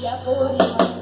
E a flor